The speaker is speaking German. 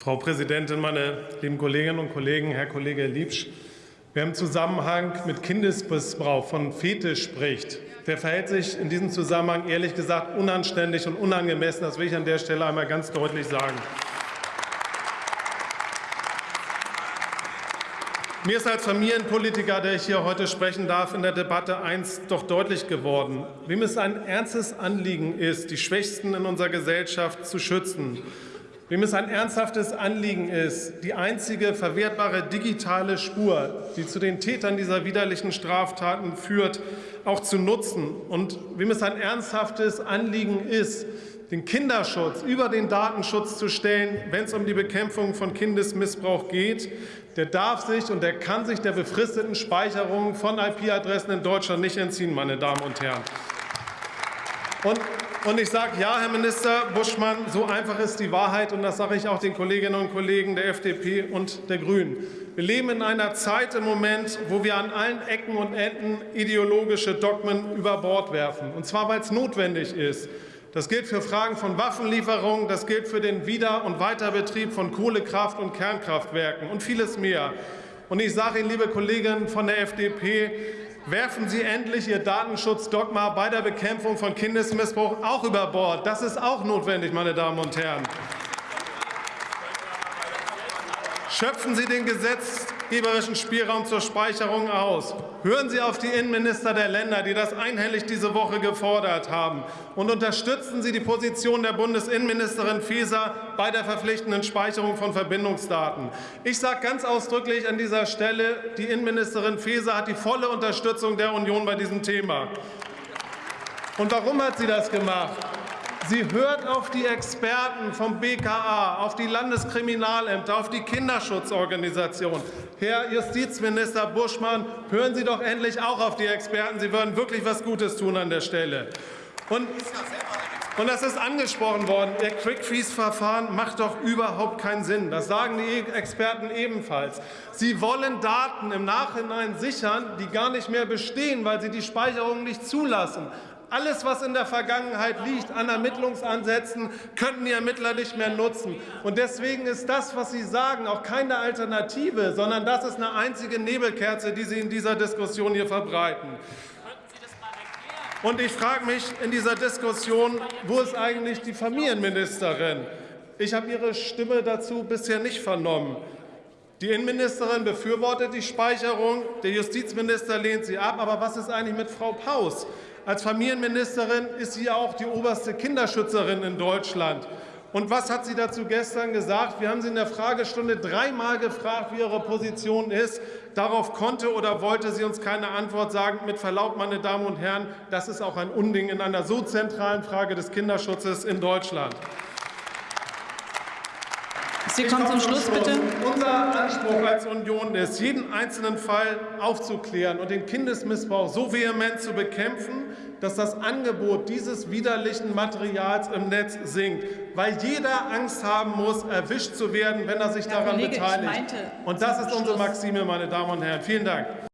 Frau Präsidentin, meine lieben Kolleginnen und Kollegen, Herr Kollege Liebsch! Wer im Zusammenhang mit Kindesmissbrauch von Fetisch spricht, der verhält sich in diesem Zusammenhang ehrlich gesagt unanständig und unangemessen. Das will ich an der Stelle einmal ganz deutlich sagen. Mir ist als Familienpolitiker, der ich hier heute sprechen darf, in der Debatte eins doch deutlich geworden. Wem es ein ernstes Anliegen ist, die Schwächsten in unserer Gesellschaft zu schützen, wem es ein ernsthaftes Anliegen ist, die einzige verwertbare digitale Spur, die zu den Tätern dieser widerlichen Straftaten führt, auch zu nutzen und wem es ein ernsthaftes Anliegen ist, den Kinderschutz über den Datenschutz zu stellen, wenn es um die Bekämpfung von Kindesmissbrauch geht, der darf sich und der kann sich der befristeten Speicherung von IP-Adressen in Deutschland nicht entziehen, meine Damen und Herren. Und, und ich sage ja, Herr Minister Buschmann, so einfach ist die Wahrheit, und das sage ich auch den Kolleginnen und Kollegen der FDP und der Grünen. Wir leben in einer Zeit im Moment, wo wir an allen Ecken und Enden ideologische Dogmen über Bord werfen, und zwar weil es notwendig ist. Das gilt für Fragen von Waffenlieferungen, das gilt für den Wieder- und Weiterbetrieb von Kohlekraft- und Kernkraftwerken und vieles mehr. Und ich sage Ihnen, liebe Kolleginnen von der FDP, werfen Sie endlich Ihr Datenschutzdogma bei der Bekämpfung von Kindesmissbrauch auch über Bord. Das ist auch notwendig, meine Damen und Herren. Schöpfen Sie den gesetzgeberischen Spielraum zur Speicherung aus. Hören Sie auf die Innenminister der Länder, die das einhellig diese Woche gefordert haben. Und unterstützen Sie die Position der Bundesinnenministerin Faeser bei der verpflichtenden Speicherung von Verbindungsdaten. Ich sage ganz ausdrücklich an dieser Stelle, die Innenministerin Faeser hat die volle Unterstützung der Union bei diesem Thema. Und warum hat sie das gemacht? Sie hört auf die Experten vom BKA, auf die Landeskriminalämter, auf die Kinderschutzorganisation. Herr Justizminister Buschmann, hören Sie doch endlich auch auf die Experten. Sie würden wirklich was Gutes tun an der Stelle. Und und das ist angesprochen worden. Der Quick-Freeze-Verfahren macht doch überhaupt keinen Sinn. Das sagen die Experten ebenfalls. Sie wollen Daten im Nachhinein sichern, die gar nicht mehr bestehen, weil sie die Speicherung nicht zulassen. Alles, was in der Vergangenheit liegt an Ermittlungsansätzen, könnten die Ermittler nicht mehr nutzen. Und deswegen ist das, was Sie sagen, auch keine Alternative, sondern das ist eine einzige Nebelkerze, die Sie in dieser Diskussion hier verbreiten. Und ich frage mich in dieser Diskussion, wo ist eigentlich die Familienministerin? Ich habe Ihre Stimme dazu bisher nicht vernommen. Die Innenministerin befürwortet die Speicherung, der Justizminister lehnt sie ab. Aber was ist eigentlich mit Frau Paus? Als Familienministerin ist sie auch die oberste Kinderschützerin in Deutschland. Und was hat sie dazu gestern gesagt? Wir haben sie in der Fragestunde dreimal gefragt, wie ihre Position ist. Darauf konnte oder wollte sie uns keine Antwort sagen. Mit Verlaub, meine Damen und Herren, das ist auch ein Unding in einer so zentralen Frage des Kinderschutzes in Deutschland. Sie kommen zum Schluss, bitte. Unser Anspruch als Union ist, jeden einzelnen Fall aufzuklären und den Kindesmissbrauch so vehement zu bekämpfen, dass das Angebot dieses widerlichen Materials im Netz sinkt, weil jeder Angst haben muss, erwischt zu werden, wenn er sich Herr daran Kollege, beteiligt. Und das ist unsere. Maxime, meine Damen und Herren. Vielen Dank.